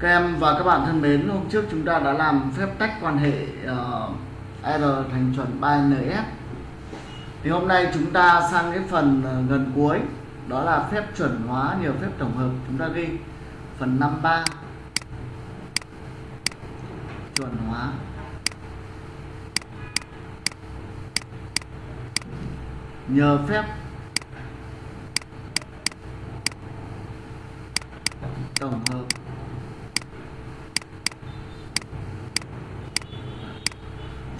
Các em và các bạn thân mến, hôm trước chúng ta đã làm phép tách quan hệ uh, R thành chuẩn 3NF. Thì hôm nay chúng ta sang cái phần uh, gần cuối, đó là phép chuẩn hóa nhiều phép tổng hợp. Chúng ta ghi phần 53 chuẩn hóa nhờ phép tổng hợp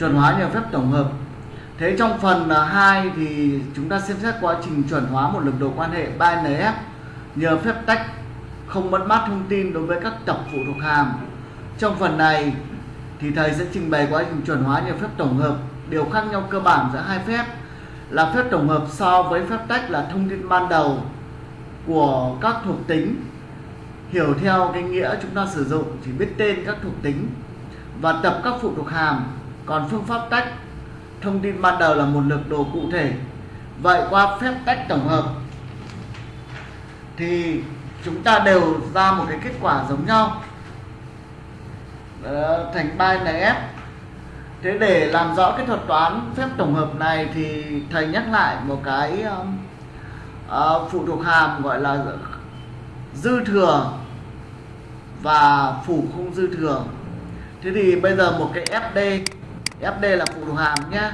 chuẩn hóa nhờ phép tổng hợp. Thế trong phần à, 2 thì chúng ta xem xét quá trình chuẩn hóa một lực đồ quan hệ 3NF nhờ phép tách không mất mát thông tin đối với các tập phụ thuộc hàm. Trong phần này thì thầy sẽ trình bày quá trình chuẩn hóa nhờ phép tổng hợp. Điều khác nhau cơ bản giữa hai phép là phép tổng hợp so với phép tách là thông tin ban đầu của các thuộc tính. Hiểu theo cái nghĩa chúng ta sử dụng, chỉ biết tên các thuộc tính và tập các phụ thuộc hàm còn phương pháp tách thông tin ban đầu là một lực đồ cụ thể. Vậy qua phép tách tổng hợp thì chúng ta đều ra một cái kết quả giống nhau. Đó, thành 3NF thế để làm rõ cái thuật toán phép tổng hợp này thì thầy nhắc lại một cái uh, phụ thuộc hàm gọi là dư thừa và phủ không dư thừa. Thế thì bây giờ một cái fd fd là phụ thuộc hàm nhé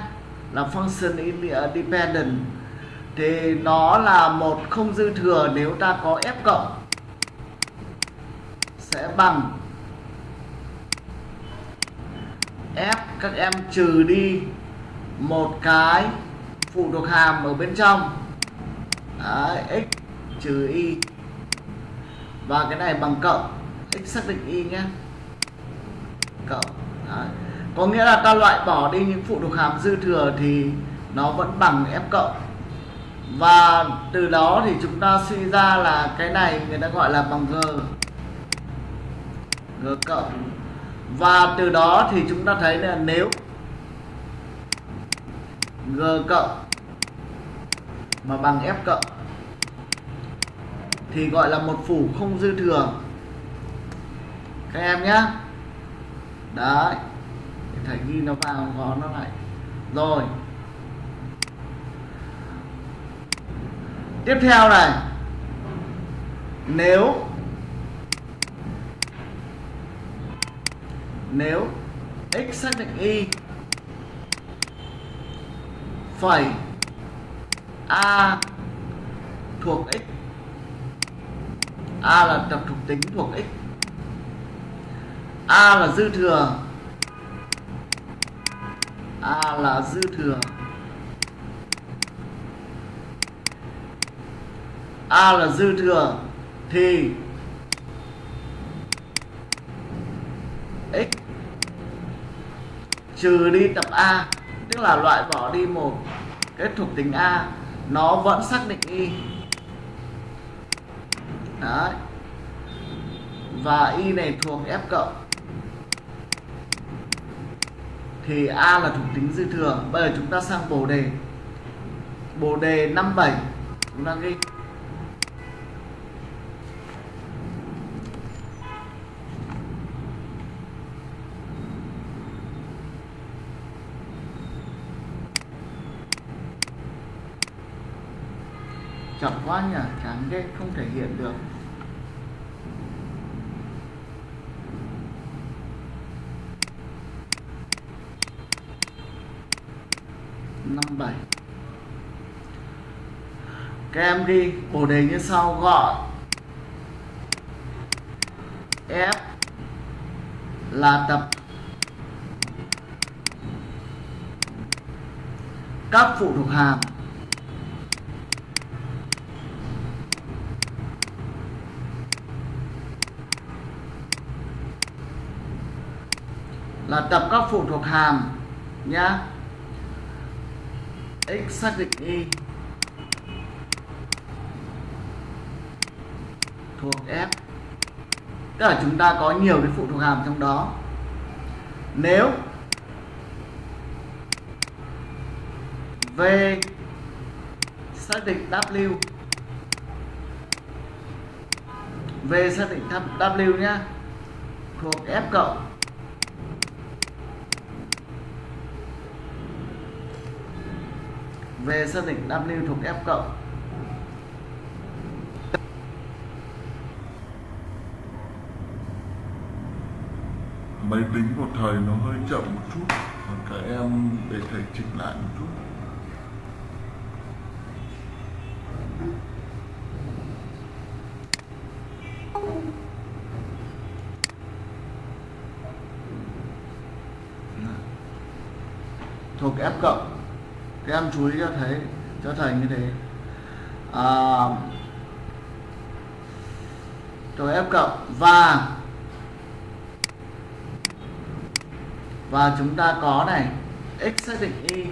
là function independent ờ, thì nó là một không dư thừa nếu ta có f cộng. Sẽ bằng f các em trừ đi một cái phụ thuộc hàm ở bên trong. Đấy, x trừ y. Và cái này bằng cộng. X xác định y nhé cộng Đấy có nghĩa là ta loại bỏ đi những phụ thuộc hàm dư thừa thì nó vẫn bằng f cộng. Và từ đó thì chúng ta suy ra là cái này người ta gọi là bằng g. G cộng. Và từ đó thì chúng ta thấy là nếu g cộng mà bằng f cộng thì gọi là một phủ không dư thừa. Các em nhé đấy thầy ghi nó vào, gõ nó lại. Rồi. Tiếp theo này. Nếu nếu x xác định y phẩy a thuộc x, a là tập thuộc tính thuộc x, a là dư thừa a là dư thừa. A là dư thừa, thì x trừ đi tập a, tức là loại bỏ đi một cái thuộc tính a, nó vẫn xác định y. Đấy. Và y này thuộc f cộng thì a là thuộc tính dư thừa bây giờ chúng ta sang bồ đề. Bồ đề 57 chúng ta ghi. Chậm quá nhỉ, chán ghê, không thể hiện được. Năm bảy. Các em ghi bổ đề như sau, gọi. F là tập các phụ thuộc hàm. Là tập các phụ thuộc hàm nhé x xác định y thuộc f. Tức là chúng ta có nhiều cái phụ thuộc hàm trong đó. Nếu v xác định w, v xác định w nhá, thuộc F cộng về xác định W thuộc F cộng. Máy tính của thầy nó hơi chậm một chút còn các em để thầy chỉnh lại một chút. Thuộc F cộng em chú ý cho thấy cho thầy như thế. À, rồi F cộng và và chúng ta có này x xác định y.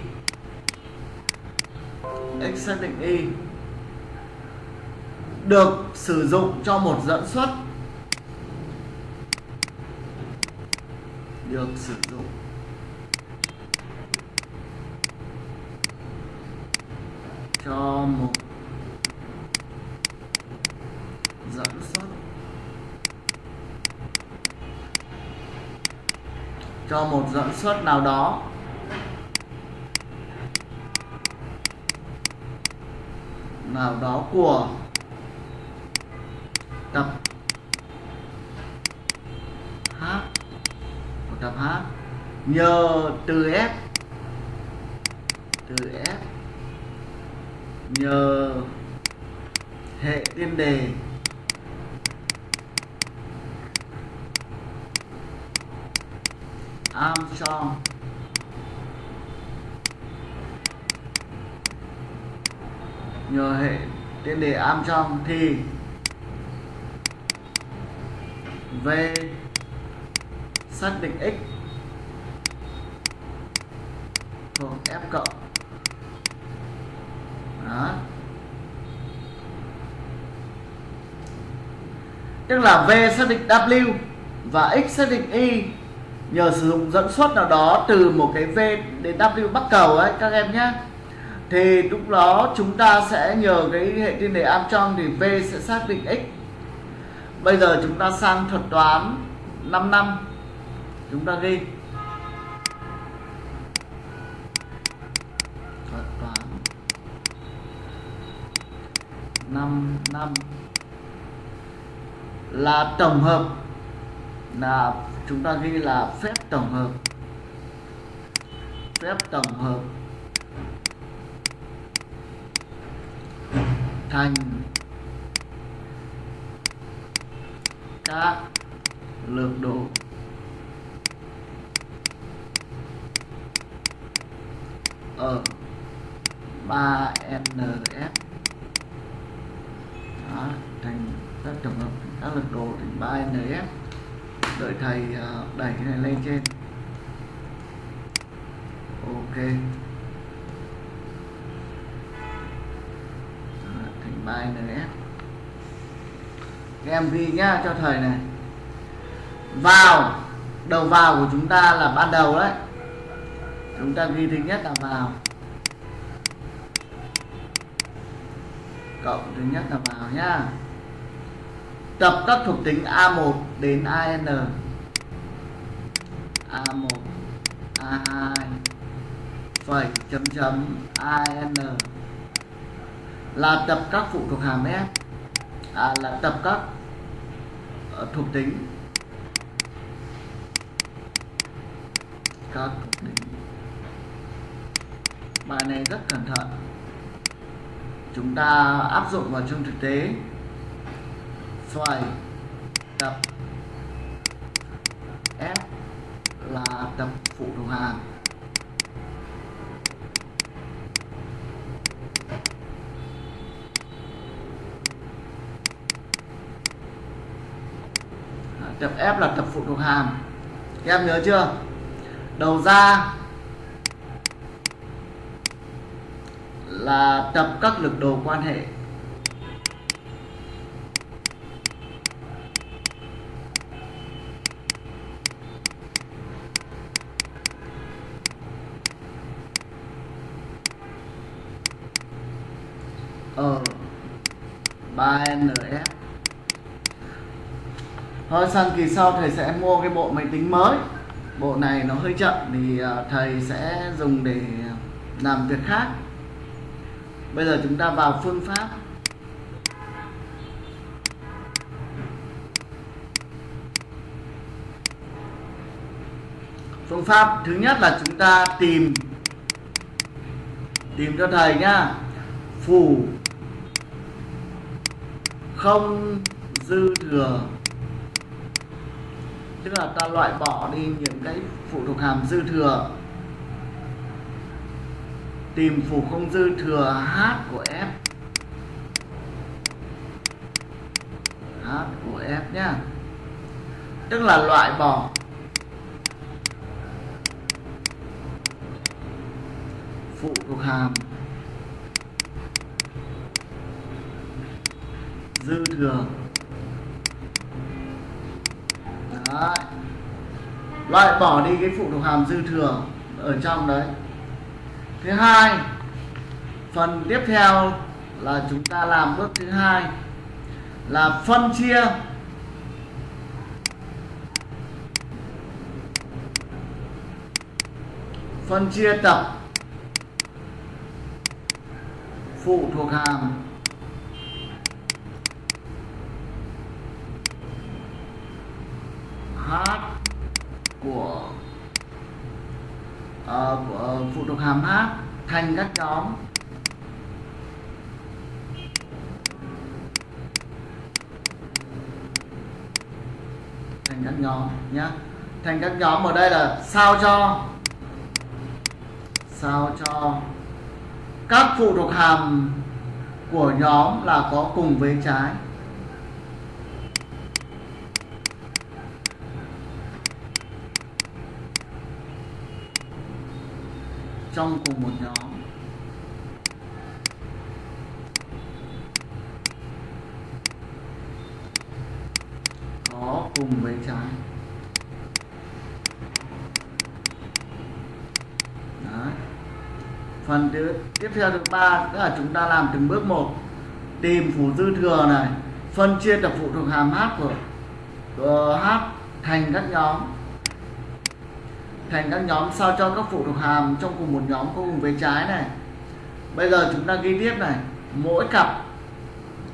X xác định y được sử dụng cho một dẫn xuất. Được sử dụng. Cho một dẫn xuất cho một dẫn xuất nào đó. Nào đó của tập H. Của tập H. Nhờ từ F từ F nhờ hệ tiên đề. Armstrong. Nhờ hệ tiên đề Armstrong thì V xác định x thuộc F cộng đó tức là V xác định W và X xác định Y. Nhờ sử dụng dẫn xuất nào đó từ một cái V đến W bắc cầu ấy, các em nhé. Thì lúc đó chúng ta sẽ nhờ cái hệ tiên đề Armstrong thì V sẽ xác định X. Bây giờ chúng ta sang thuật toán 5 năm. Chúng ta ghi. Thuật toán. 5 năm là tổng hợp. Là chúng ta ghi là phép tổng hợp. Phép tổng hợp. Thành các lượng độ. Ở 3 ns Đó, thành các tổng hợp các lực đồ thành 3NF đợi thầy à, đẩy cái này lên trên. Ok. Thành 3NF các em ghi nhá, cho thầy này. Vào, đầu vào của chúng ta là ban đầu đấy. Chúng ta ghi thứ nhất là vào. Cộng thứ nhất là vào nhá tập các thuộc tính A1 đến AN A1 A2 phẩy chấm chấm AN là tập các phụ thuộc hàm F à, là tập các ờ, thuộc tính. Các thuộc tính. Bài này rất cẩn thận. Chúng ta áp dụng vào trong thực tế xoài tập. F là tập phụ đồng hàm tập F là tập phụ thuộc hàm các em nhớ chưa? Đầu ra là tập các lực đồ quan hệ ở 3NF thôi sang kỳ sau thầy sẽ mua cái bộ máy tính mới. Bộ này nó hơi chậm thì à, thầy sẽ dùng để làm việc khác. Bây giờ chúng ta vào phương pháp. Phương pháp thứ nhất là chúng ta tìm tìm cho thầy nhá phủ không dư thừa tức là ta loại bỏ đi những cái phụ thuộc hàm dư thừa. Tìm phủ không dư thừa h của f. H của f nhá. Tức là loại bỏ. Phụ thuộc hàm dư thừa. Loại bỏ đi cái phụ thuộc hàm dư thừa ở trong đấy. Thứ hai, phần tiếp theo là chúng ta làm bước thứ hai là phân chia. Phân chia tập phụ thuộc hàm h của, uh, phụ thuộc hàm h thành các nhóm. Thành các nhóm nhé thành các nhóm ở đây là sao cho sao cho các phụ thuộc hàm của nhóm là có cùng với trái. Trong cùng một nhóm. Có cùng với trái. Đấy. phần thứ tiếp theo thứ ba tức là chúng ta làm từng bước một. Tìm phủ dư thừa này phân chia tập phụ thuộc hàm h của, của h thành các nhóm thành các nhóm sao cho các phụ thuộc hàm trong cùng một nhóm có cùng với trái này. Bây giờ chúng ta ghi tiếp này. Mỗi cặp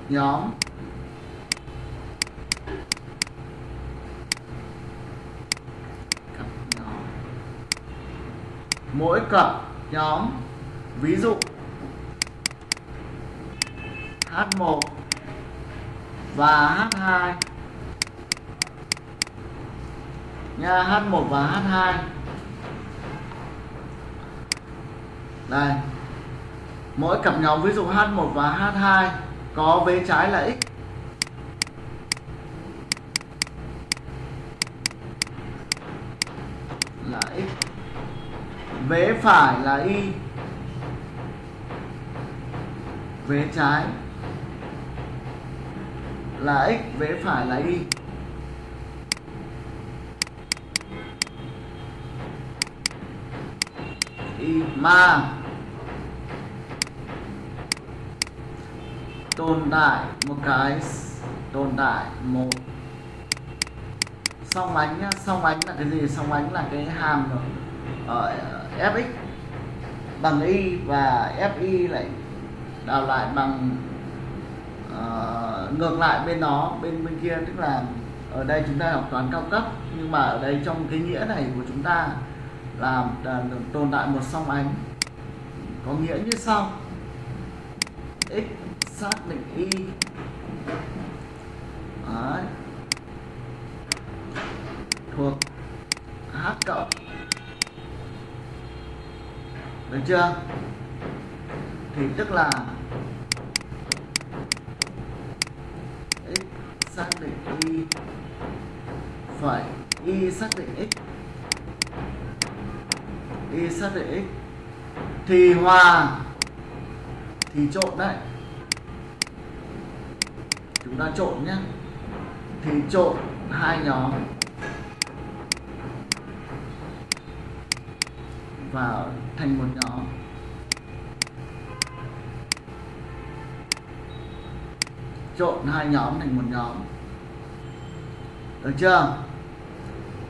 nhóm cặp nhóm. Mỗi cặp nhóm, ví dụ H1 và H2 nha H1 và H2 đây. Mỗi cặp nhóm, ví dụ H1 và H2 có vế trái là x. Là x. Vế phải là y. Vế trái là x, vế phải là y. Y mà tồn tại một cái tồn tại một. Song ánh nhá song ánh là cái gì? Song ánh là cái hàm ở fx bằng y và fi lại đào lại bằng uh, ngược lại bên nó bên bên kia. Tức là ở đây chúng ta học toán cao cấp nhưng mà ở đây trong cái nghĩa này của chúng ta là, là tồn tại một song ánh có nghĩa như sau. X xác định y Đấy. thuộc h cộng được chưa? Thì tức là x xác định y phải y xác định x. Y xác định x. Thì hòa. Thì trộn đấy chúng ta trộn nhé. Thì trộn hai nhóm. Vào thành một nhóm. Trộn hai nhóm thành một nhóm. Được chưa?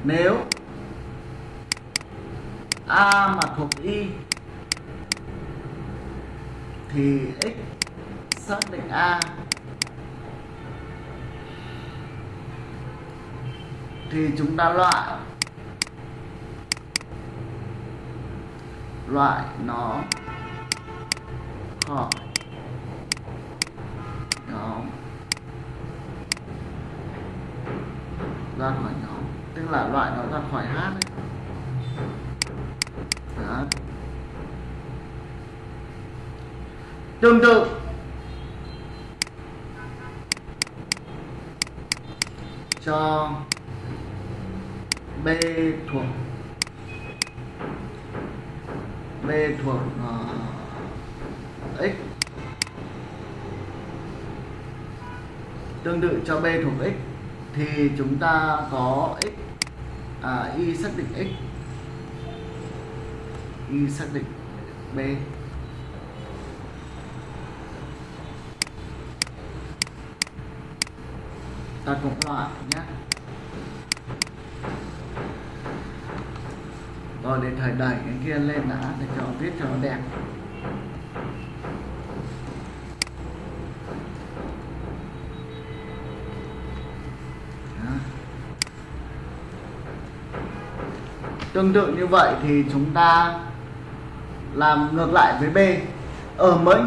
Nếu a mà thuộc y thì x xác định a. thì chúng ta loại loại nó khỏi nhóm ra khỏi nhóm tức là loại nó ra khỏi hát ấy. Đó. tương tự cho b thuộc b thuộc uh, x. Tương tự cho b thuộc x thì chúng ta có x à, y xác định x. Y xác định b. Ta cũng loại nhé. Rồi để thời đẩy cái kia lên đã, để cho viết cho nó đẹp Đó. tương tự như vậy thì chúng ta làm ngược lại với B ở mới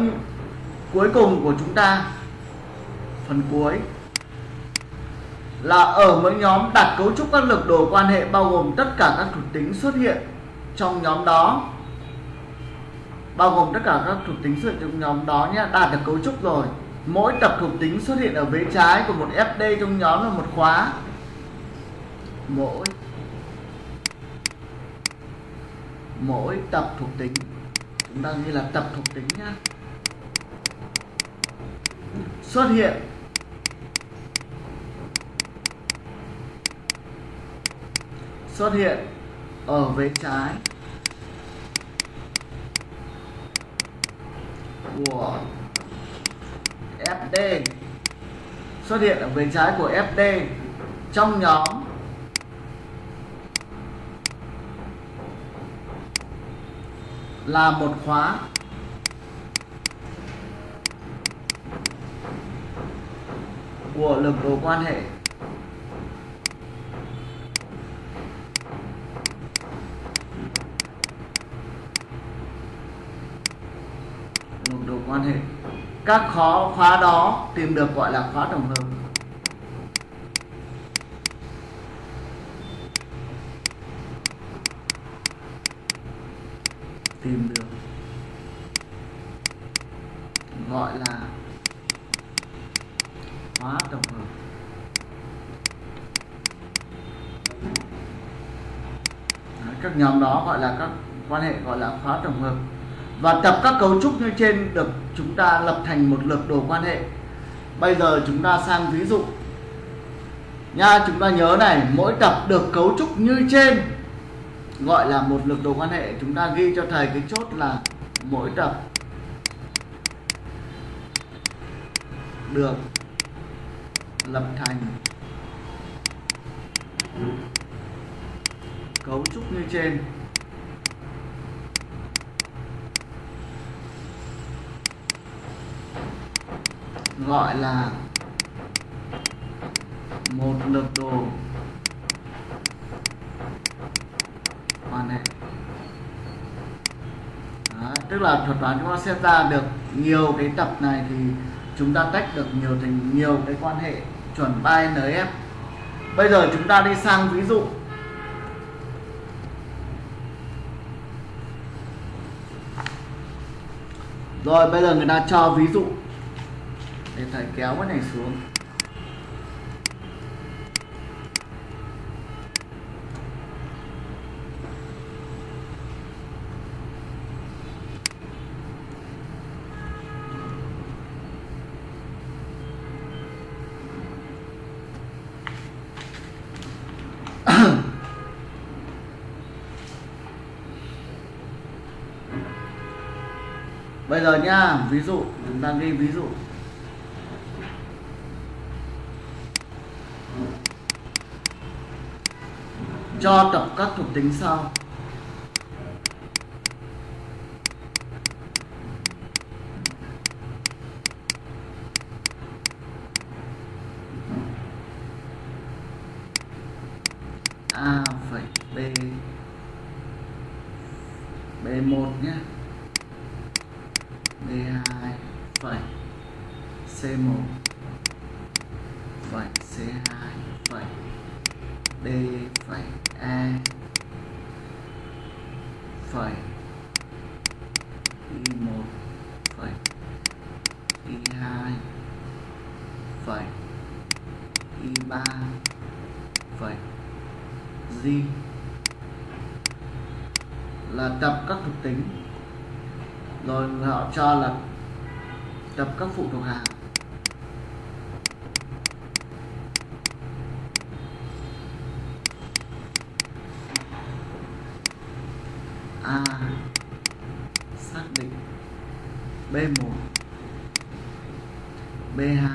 cuối cùng của chúng ta, phần cuối là ở mỗi nhóm đặt cấu trúc các lực đồ quan hệ bao gồm tất cả các thuộc tính xuất hiện trong nhóm đó. Bao gồm tất cả các thuộc tính xuất hiện trong nhóm đó nhé, đạt được cấu trúc rồi. Mỗi tập thuộc tính xuất hiện ở vế trái của một FD trong nhóm là một khóa. Mỗi mỗi tập thuộc tính, chúng ta ghi là tập thuộc tính nhá xuất hiện xuất hiện ở vế trái của FD xuất hiện ở vế trái của FD trong nhóm là một khóa. Của lực đồ quan hệ lực đồ quan hệ các khó khóa đó tìm được gọi là khóa tổng hợp. Tìm được gọi là khóa tổng hợp. Đấy, các nhóm đó gọi là các quan hệ gọi là khóa tổng hợp. Và tập các cấu trúc như trên được chúng ta lập thành một lược đồ quan hệ. Bây giờ chúng ta sang ví dụ. Nha, chúng ta nhớ này, mỗi tập được cấu trúc như trên, gọi là một lược đồ quan hệ. Chúng ta ghi cho thầy cái chốt là mỗi tập được lập thành cấu trúc như trên. Gọi là một lực đồ. Quan hệ Đó, tức là thuật toán chúng ta xem ra được nhiều cái tập này thì chúng ta tách được nhiều thành nhiều cái quan hệ chuẩn 3NF bây giờ chúng ta đi sang ví dụ. Rồi bây giờ người ta cho ví dụ để thầy kéo cái này xuống. Bây giờ nhá, ví dụ, chúng ta ghi ví dụ. Cho tập các thuộc tính sau. A phẩy B B1 nhé. B2 phẩy C1 C2 phẩy D phẩy E phẩy Y1 phẩy Y2 phẩy Y3 phẩy G là tập các thuộc tính rồi họ cho là tập các phụ thuộc hàng A xác định B1 B2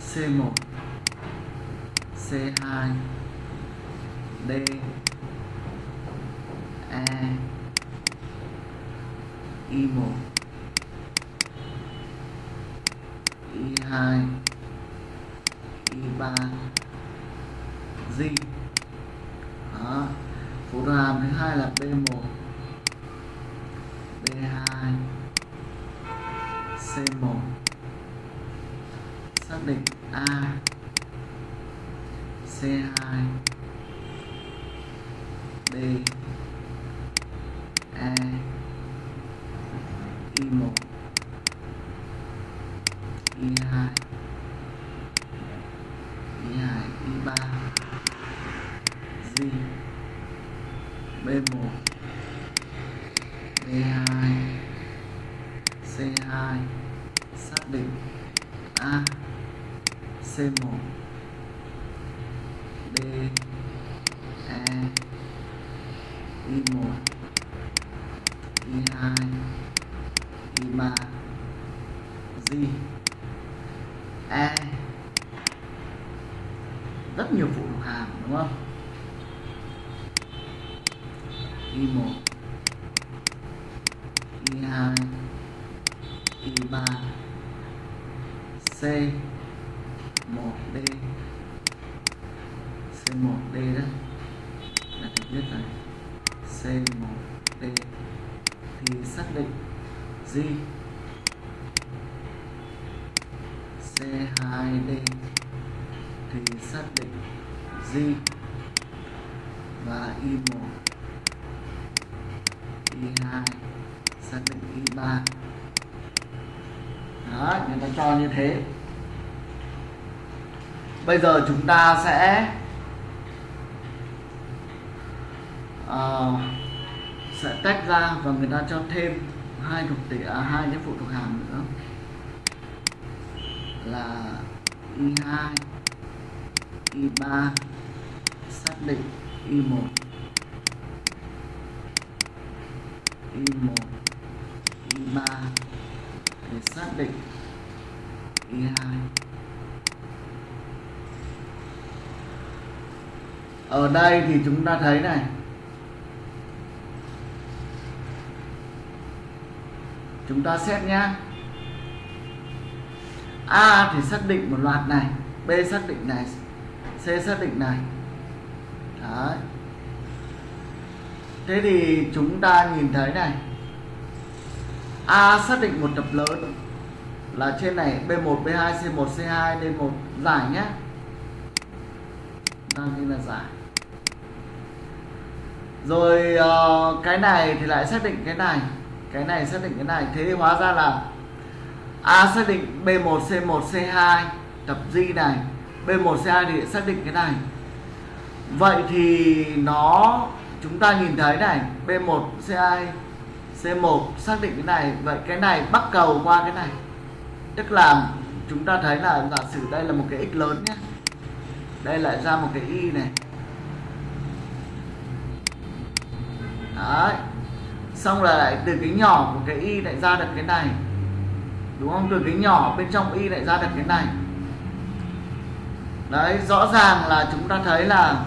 C1 C2 D E Y1 Y2 Y3 G Đó. phụ thuộc hàm thứ hai là B1 B2 C1 xác định A. C2 D E Y1 Y2 Y2 Y3 G B1 B2 C2 xác định A C1 D E Y1 Y2 Y3 G E rất nhiều phụ thuộc hàm đúng không Y1 Y2 Y3 C 1D C1D đó là được viết rồi C1D thì xác định G C2D thì xác định G và Y1 Y2 xác định Y3 đó người như thế. Bây giờ chúng ta sẽ uh, sẽ tách ra và người ta cho thêm hai thuộc tỷ à, hai cái phụ thuộc hàm nữa. Là y2 y3 xác định y1 y1 y3 để xác định ở đây thì chúng ta thấy này. Chúng ta xét nhé A thì xác định một loạt này, B xác định này, C xác định này. Đấy. Thế thì chúng ta nhìn thấy này. A xác định một tập lớn là trên này B1, B2, C1, C2, D1 giải nhé. Đang ghi là giải. Rồi uh, cái này thì lại xác định cái này. Cái này xác định cái này. Thế thì hóa ra là A xác định B1 C1 C2 tập G này. B1 C2 thì xác định cái này. Vậy thì nó chúng ta nhìn thấy này B1 C2 C1 xác định cái này. Vậy cái này bắt cầu qua cái này tức là chúng ta thấy là giả sử đây là một cái x lớn nhé. Đây lại ra một cái y này. Đấy. Xong là lại từ cái nhỏ của cái y lại ra được cái này. Đúng không? Từ cái nhỏ bên trong y lại ra được cái này. Đấy, rõ ràng là chúng ta thấy là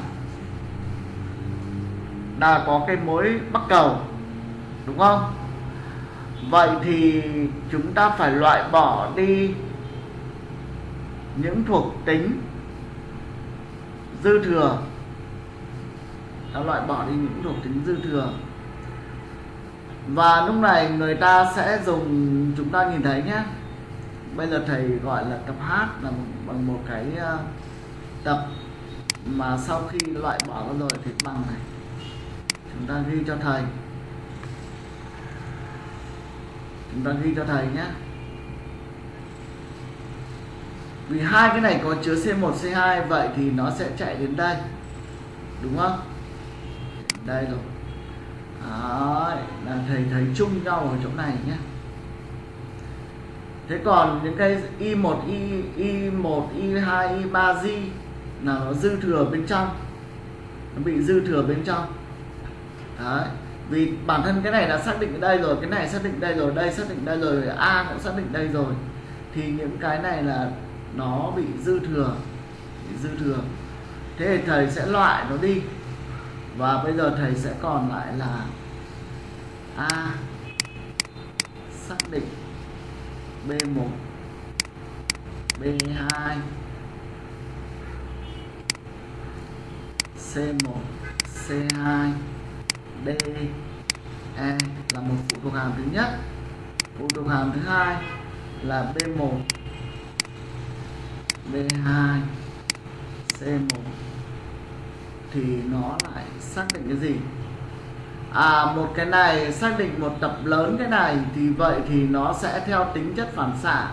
là có cái mối bắc cầu. Đúng không? Vậy thì chúng ta phải loại bỏ đi những thuộc tính dư thừa. Ta loại bỏ đi những thuộc tính dư thừa. Và lúc này người ta sẽ dùng, chúng ta nhìn thấy nhé bây giờ thầy gọi là tập hát là bằng một cái ờ, tập mà sau khi loại bỏ ra rồi thì bằng này. Chúng ta ghi cho thầy chúng ta ghi cho thầy nhé. Vì hai cái này có chứa C1 C2 vậy thì nó sẽ chạy đến đây. Đúng không? Đây rồi. Đấy, là thầy thấy chung nhau ở chỗ này nhé. Thế còn những cái y1 y y1 y2 y3 g là nó dư thừa bên trong. Nó bị dư thừa bên trong. Đấy vì bản thân cái này đã xác định ở đây rồi, cái này xác định đây rồi, đây xác định đây rồi, a cũng xác định đây rồi. Thì những cái này là nó bị dư thừa, bị dư thừa. Thế thì thầy sẽ loại nó đi. Và bây giờ thầy sẽ còn lại là a xác định b1 b2 c1 c2 d. E là một phụ thuộc hàm thứ nhất. Phụ thuộc hàm thứ hai là b1 b2 c1 thì nó lại xác định cái gì? À một cái này, xác định một tập lớn cái này, thì vậy thì nó sẽ theo tính chất phản xạ.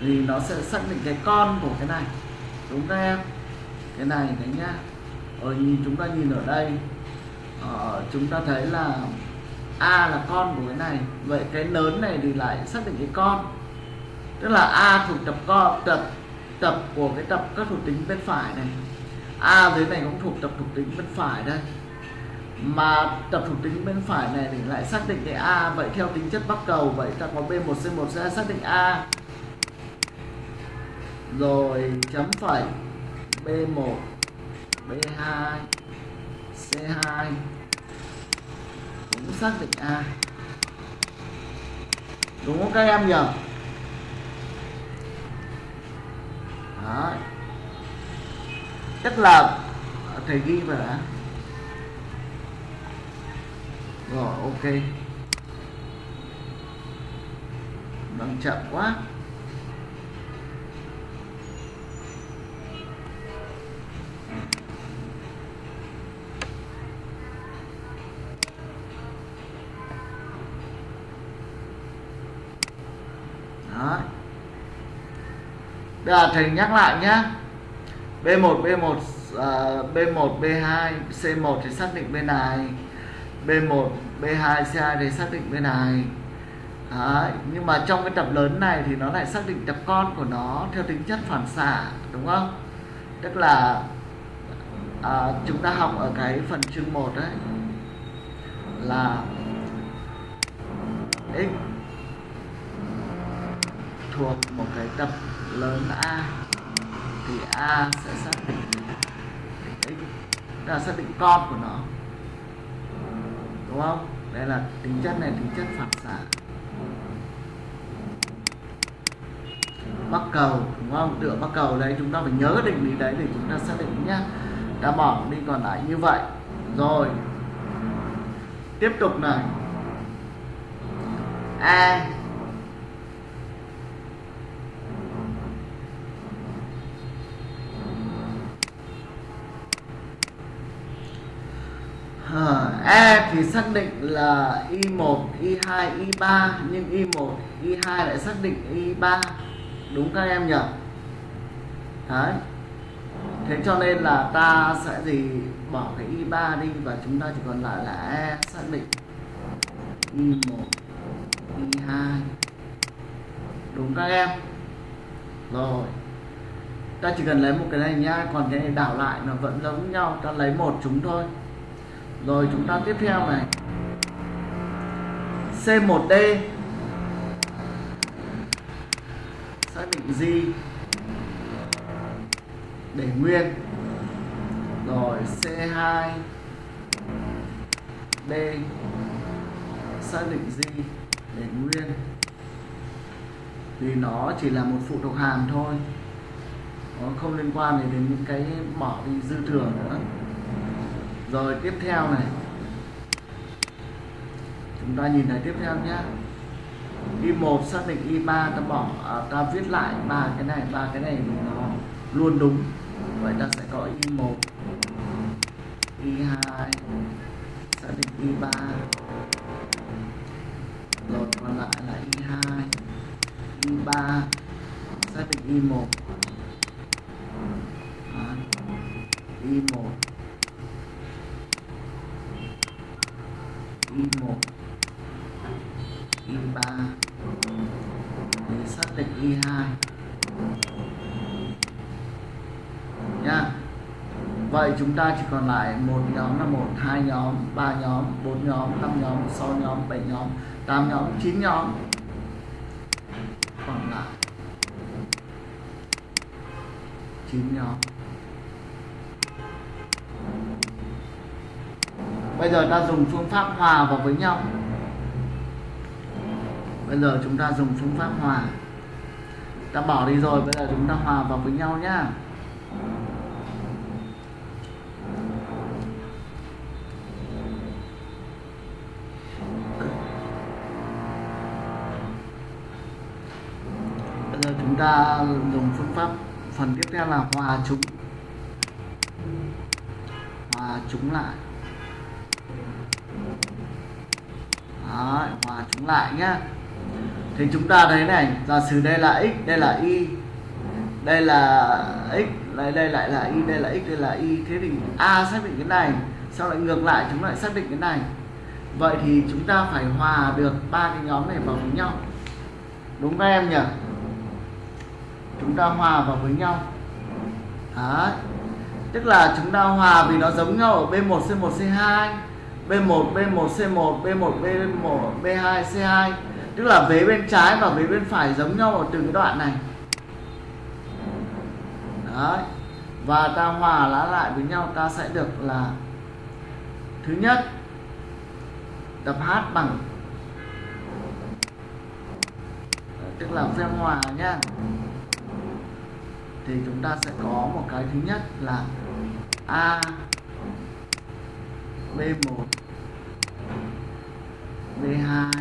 Thì nó sẽ xác định cái con của cái này. Đúng các em? Cái này đấy nhá. Ở nhìn chúng ta nhìn ở đây ờ, chúng ta thấy là a là con của cái này. Vậy cái lớn này thì lại xác định cái con. Tức là a thuộc tập con tập tập của cái tập các thuộc tính bên phải này. A dưới này cũng thuộc tập thuộc tính bên phải đây. Mà tập thuộc tính bên phải này thì lại xác định cái a. Vậy theo tính chất bắc cầu vậy ta có b 1 c 1 sẽ xác định a. Rồi chấm phẩy. B 1 b 2 c 2 cũng xác định a đúng không các em nhỉ? Đấy. tức là thầy ghi vào đã. Rồi, ok. Đang chậm quá. Tức là thầy nhắc lại nhé B1 B1 uh, B1 B2 C1 thì xác định bên này. B1 B2 C2 thì xác định bên này. Đấy. nhưng mà trong cái tập lớn này thì nó lại xác định tập con của nó theo tính chất phản xạ đúng không? Tức là à, chúng ta học ở cái phần chương 1 đấy là x thuộc một cái tập lớn A. Thì A sẽ xác định x là xác định con của nó. Đúng không? Đây là tính chất này, tính chất phản xạ. Bắc cầu, đúng không? Tựa bắc cầu đấy, chúng ta phải nhớ định lý đấy để chúng ta xác định nhá. Đã bỏ đi còn lại như vậy. Rồi. Tiếp tục này. A E thì xác định là Y1, Y2, Y3 nhưng Y1, Y2 lại xác định Y3 đúng các em nhỉ? Đấy. Thế cho nên là ta sẽ gì? Bỏ cái Y3 đi và chúng ta chỉ còn lại là E xác định. Y1, Y2 đúng các em. Rồi. Ta chỉ cần lấy một cái này nha còn cái này đảo lại nó vẫn giống nhau ta lấy một chúng thôi rồi chúng ta tiếp theo này. C1D xác định gì để nguyên. Rồi C2 D. Xác định gì để nguyên. Vì nó chỉ là một phụ thuộc hàm thôi. Nó không liên quan đến những cái bỏ đi dư thừa nữa rồi tiếp theo này. Chúng ta nhìn thấy tiếp theo nhé y1 xác định y3 ta bỏ à, ta viết lại ba cái này ba cái này nó luôn đúng. Vậy ta sẽ có y1 y2 xác định y3 rồi còn lại là y2 y3 xác định y1 Đó. y1 y1 y3 để xác định y2 nha. Vậy chúng ta chỉ còn lại một nhóm là một, hai nhóm, ba nhóm, bốn nhóm, năm nhóm, sáu nhóm, bảy nhóm, tám nhóm, chín nhóm. Còn lại chín nhóm. Bây giờ ta dùng phương pháp hòa vào với nhau. Bây giờ chúng ta dùng phương pháp hòa. Ta bỏ đi rồi, bây giờ chúng ta hòa vào với nhau nhá. Bây giờ chúng ta dùng phương pháp, phần tiếp theo là hòa chúng. Hòa chúng lại. Đấy, hòa chúng lại nhá. Thì chúng ta thấy này giả sử đây là x đây là y. Đây là x đây đây lại là y đây là x đây là y. Thế thì a xác định cái này sau lại ngược lại chúng lại xác định cái này. Vậy thì chúng ta phải hòa được ba cái nhóm này vào với nhau. Đúng các em nhỉ? Chúng ta hòa vào với nhau. Đấy. tức là chúng ta hòa vì nó giống nhau ở B1 C1 C2 B1 B1 C1 B1 B1 B2 C2 tức là vế bên trái và vế bên phải giống nhau ở từng cái đoạn này. Đấy. và ta hòa lá lại với nhau, ta sẽ được là thứ nhất, tập h bằng, tức là phép hòa nhá. Thì chúng ta sẽ có một cái thứ nhất là a b1 b2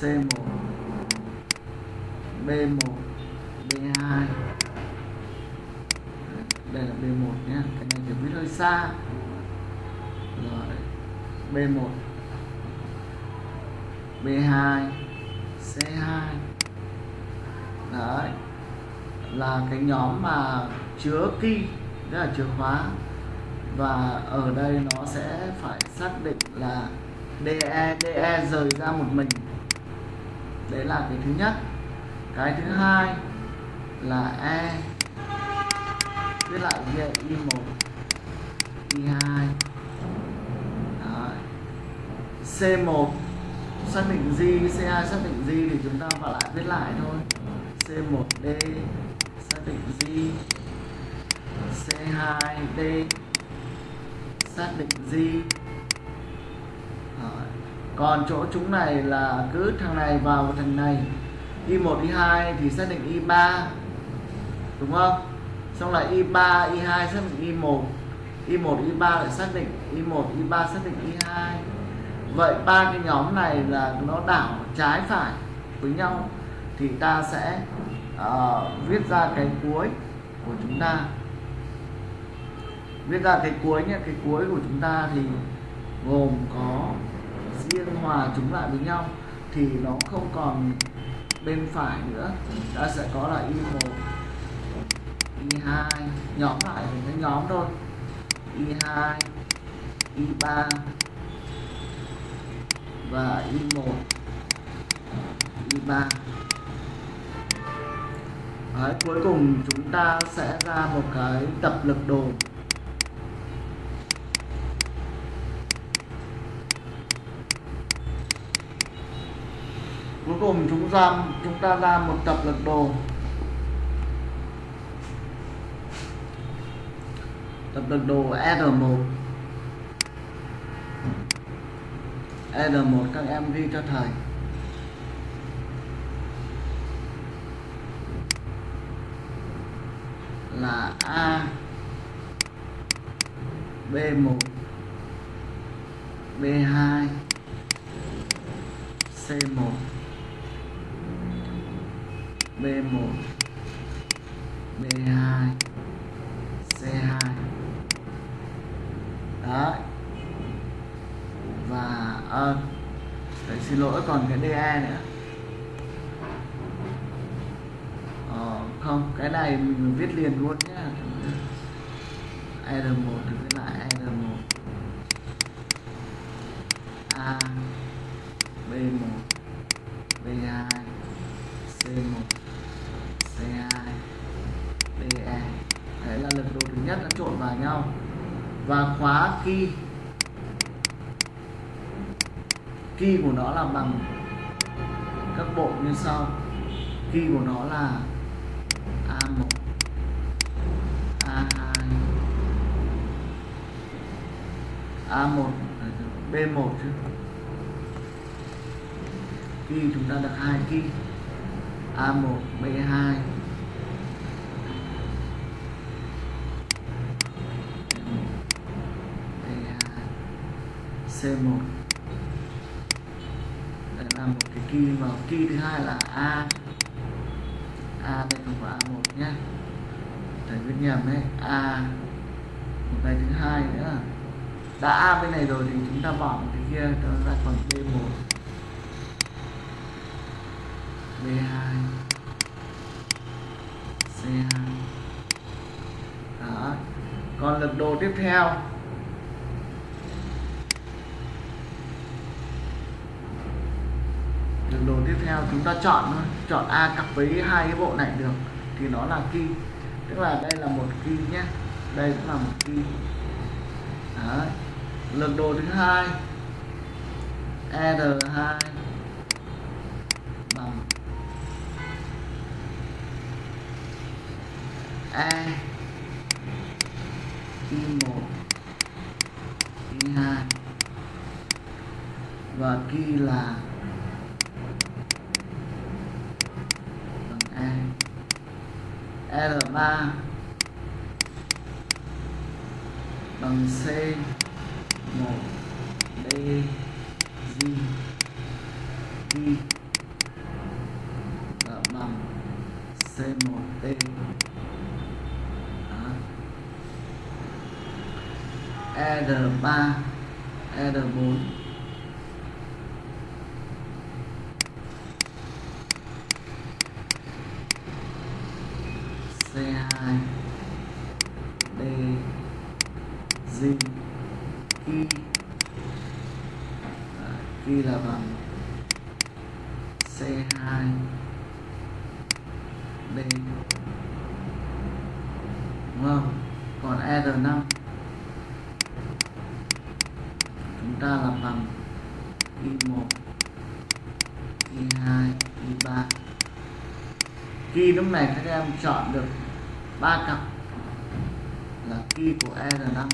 c1 b1 b2 đây là b1 nhé cái này thì biết hơi xa. Rồi b1 b2 c2 đấy, là cái nhóm mà chứa key, tức là chìa khóa và ở đây nó sẽ phải xác định là DE DE rời ra một mình. Đấy là cái thứ nhất. Cái thứ hai là E với lại về I1 I2 Đấy. C1 xác định gì C2 xác định gì thì chúng ta phải lại viết lại thôi. C1D xác định gì C2D xác định gì còn chỗ chúng này là cứ thằng này vào thằng này. Y1 Y2 thì xác định Y3 đúng không? Xong lại Y3 Y2 xác định Y1 Y1 Y3 lại xác định Y1 Y3 xác định Y2 vậy ba cái nhóm này là nó đảo trái phải với nhau thì ta sẽ uh, viết ra cái cuối của chúng ta viết ra cái cuối nhé cái cuối của chúng ta thì gồm có riêng hòa chúng lại với nhau thì nó không còn bên phải nữa. Ta sẽ có là y1 y2 nhóm lại thành cái nhóm thôi. Y2 y3 và y1 y3 Đấy, cuối cùng chúng ta sẽ ra một cái tập lực đồ. Cuối cùng chúng ra chúng ta ra một tập lực đồ. Tập lực đồ R1 R1 các em ghi cho thầy. Là A B1 B2 C1 B1 B2 C2 đấy. Và ờ, à, phải xin lỗi còn cái DE nữa. Ờ, không cái này mình viết liền luôn nhé R1 thì viết lại R1 A B1 B2 C1 C2 DE đấy là lực độ thứ nhất nó trộn vào nhau và khóa key. Key của nó là bằng các bộ như sau. Key của nó là A1 A2 A1 B1 chứ. Key chúng ta được hai key. A1 B2 C1 đây là một cái key và key thứ hai là A. A đây không phải A1 nhé thầy viết nhầm đấy. A. Một cái thứ hai nữa. Đã A bên này rồi thì chúng ta bỏ một cái kia cho ra còn B1 B2 C2 đó. Còn lực đồ tiếp theo lực độ tiếp theo chúng ta chọn thôi. Chọn A cặp với hai cái bộ này được, thì nó là key. Tức là đây là một key nhé. Đây cũng là một key. Đấy. lực độ thứ hai. R2 bằng E I1 I2 và key là L3 bằng C 1 D G G và bằng C1 D R3 R4 lúc này các em chọn được ba cặp. Là kỳ của e R5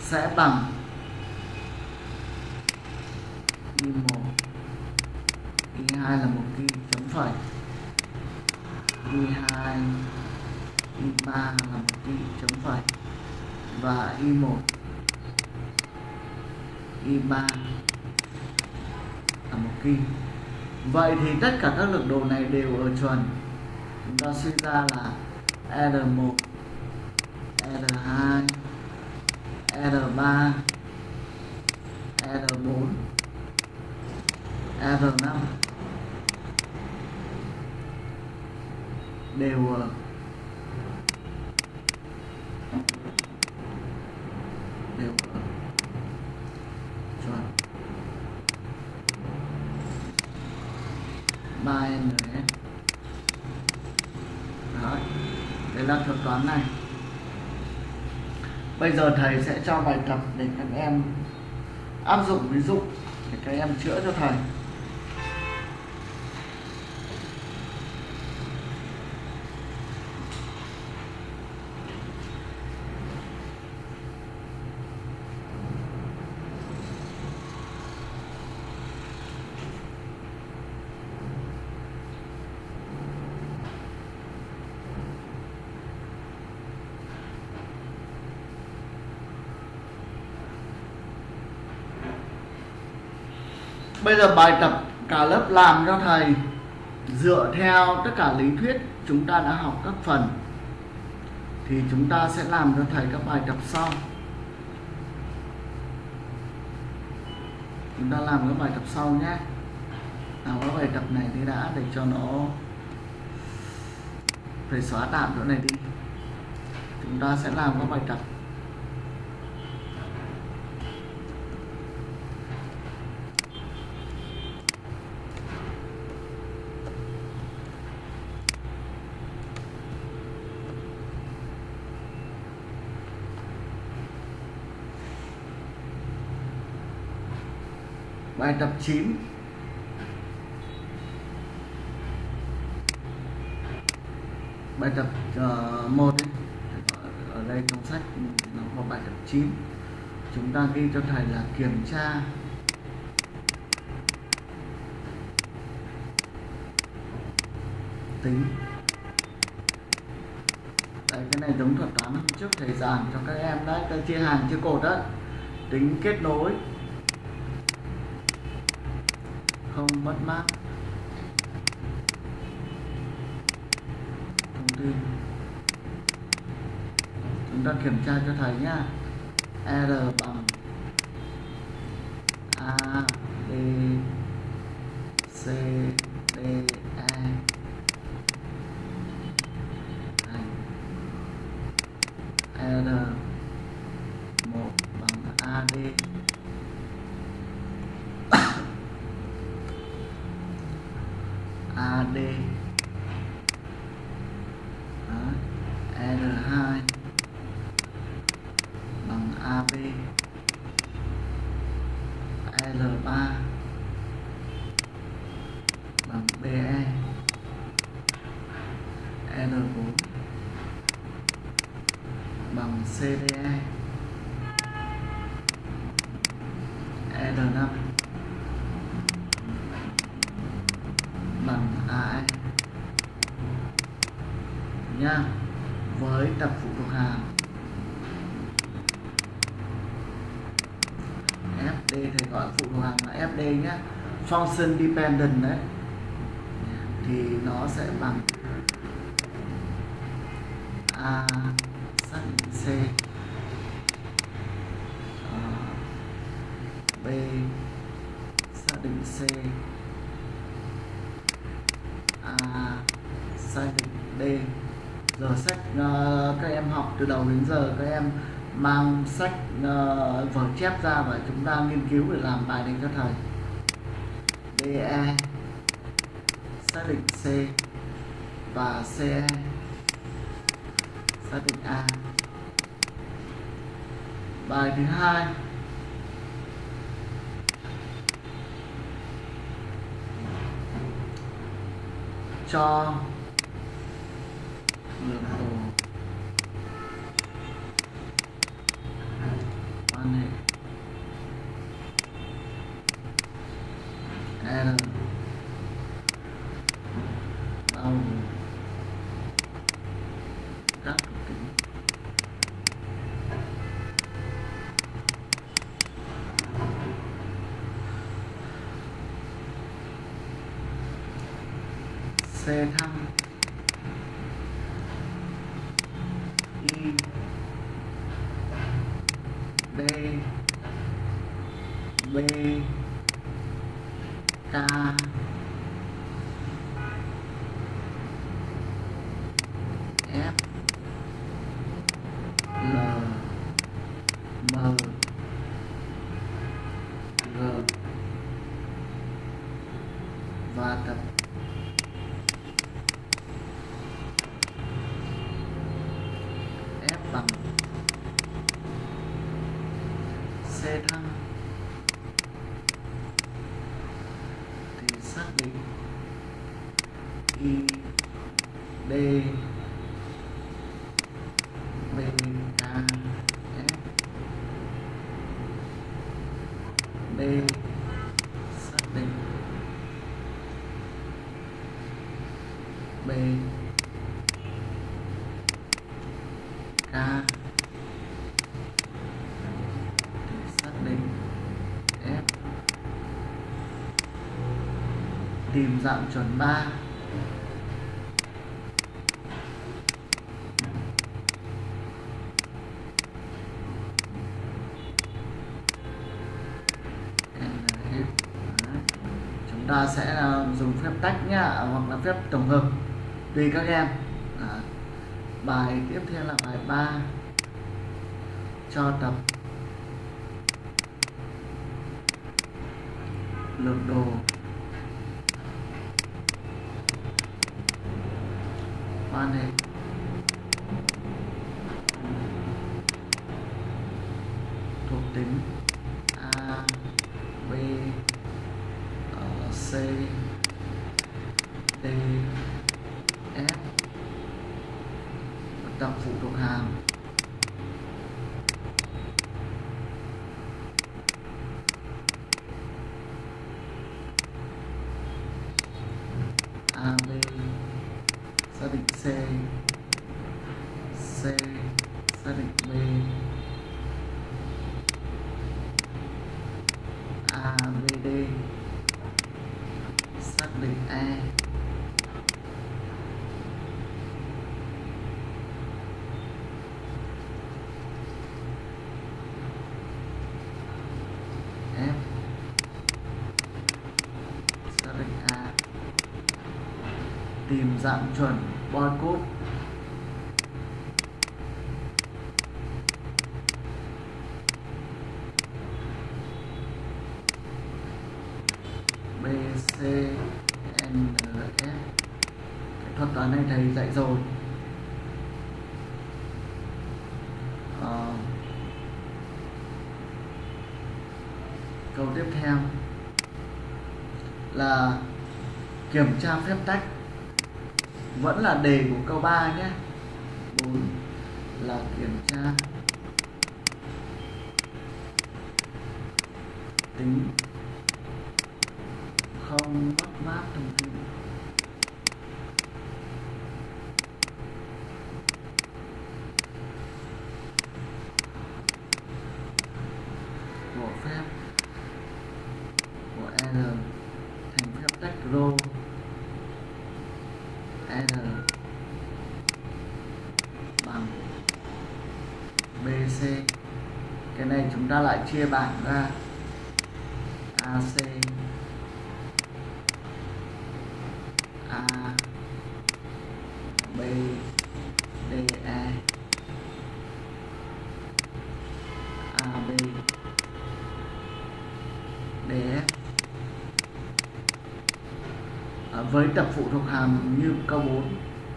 sẽ bằng kỳ 1 kỳ 2 là một kỳ chấm phẩy. Kỳ 2 kỳ 3 là một kỳ chấm phẩy. Và y1 y3 một ki vậy thì tất cả các lực độ này đều ở chuẩn. Chúng ta suy ra là R1 R2 R3 R4 R5 đều ở đều ở chuẩn 3N Đấy. Đấy là thuật toán này Bây giờ thầy sẽ cho bài tập để các em áp dụng ví dụ để các em chữa cho thầy. Bây giờ bài tập cả lớp làm cho thầy. Dựa theo tất cả lý thuyết chúng ta đã học các phần, thì chúng ta sẽ làm cho thầy các bài tập sau. Chúng ta làm các bài tập sau nhé. Nào các bài tập này thì đã để cho nó phải xóa tạm chỗ này đi. Chúng ta sẽ làm các bài tập. Bài tập 9 bài tập ờ, uh, 1 ấy. ở đây trong sách nó có bài tập 9 chúng ta ghi cho thầy là kiểm tra. Tính. Đây cái này giống thuật toán. Hôm trước thầy giảng cho các em đấy ta chia hàng chia cột đó tính kết nối không mất mát. Thông tin. Chúng ta kiểm tra cho thầy nhá. R bằng a b c d e thành r 1 bằng ad AD Đó. R2 bằng AB L3 bằng BE L4 bằng CDE L5 bằng AE nha với tập phụ thuộc hàm FD thầy gọi phụ thuộc hàm là FD nhé function dependent đấy thì nó sẽ bằng A xác định C ờ, B xác định C A xác định D. Giờ sách uh, các em học từ đầu đến giờ các em mang sách uh, vở chép ra và chúng ta nghiên cứu để làm bài này cho thầy. DE xác định C và CE xác định A. Bài thứ hai. Cho lượng đồ quan hệ L bao gồm các tính C thăng I D B K F L M G và tập F bằng C thăng thì xác định I D B K F D xác định B K thì xác định F tìm dạng chuẩn 3 chúng ta sẽ ờ, dùng phép tách nhá à, hoặc là phép tổng hợp tùy các em. Bài tiếp theo là bài 3 cho tập. Lược đồ quan hệ thuộc tính A B ờ, C D F tập phụ thuộc hàm A B xác định C. C xác định B A B D xác định E F xác định A tìm dạng chuẩn barcode BCNF cái thuật toán này thầy dạy rồi. À, câu tiếp theo là kiểm tra phép tách vẫn là đề của câu 3 nhé 4 là kiểm tra tính không mất mát thông tin của phép của R thành phép tách rho R bằng ABC cái này chúng ta lại chia bảng ra. AC A B D E. DE AB DF à, ờ, với tập phụ thuộc hàm như câu 4 à,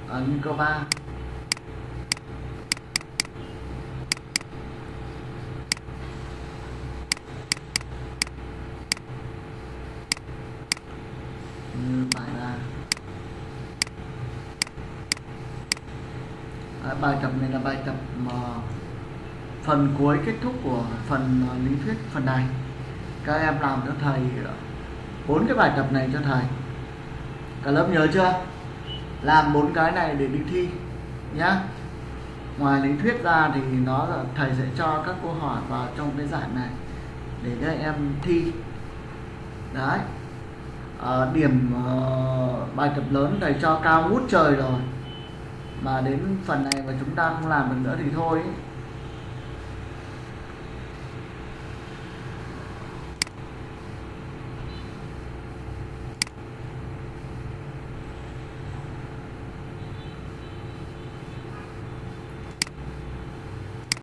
ờ, như câu 3 như bài 3 à, bài tập này là bài tập mà phần cuối kết thúc của phần ờ, lý thuyết phần này. Các em làm cho thầy ờ, bốn cái bài tập này cho thầy. Cả lớp nhớ chưa? Làm bốn cái này để đi thi nhá. Ngoài lý thuyết ra thì nó là thầy sẽ cho các câu hỏi vào trong cái giải này để các em thi. Đấy. À, điểm uh, bài tập lớn thầy cho cao ngút trời rồi. Mà đến phần này mà chúng ta không làm được nữa thì thôi ấy.